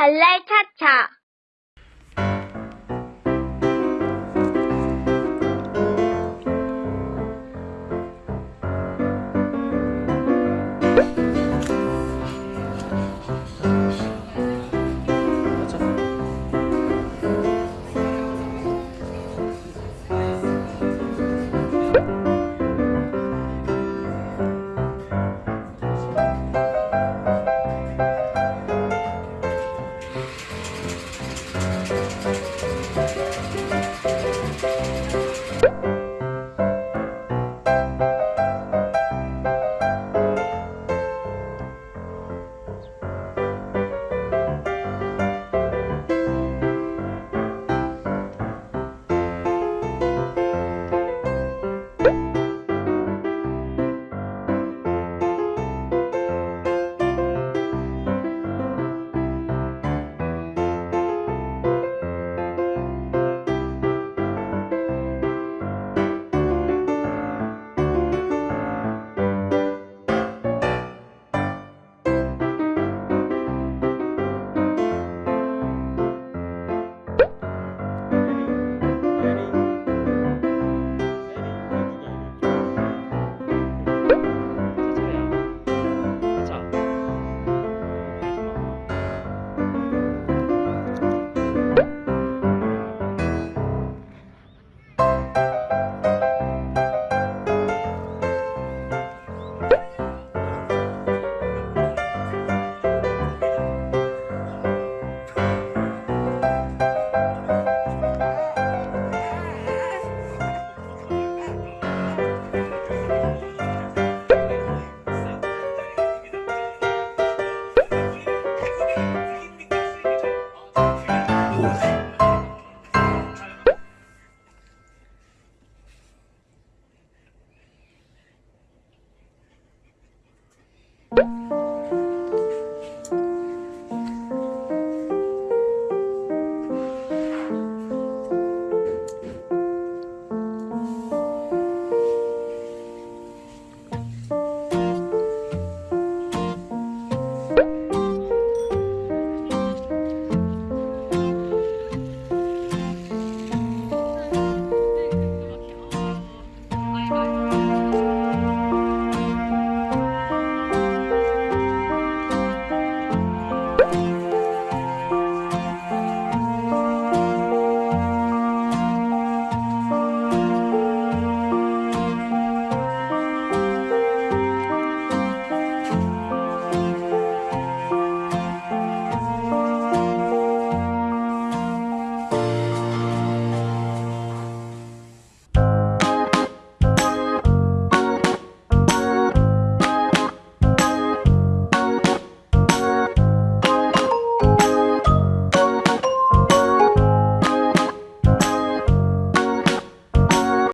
발랄 차차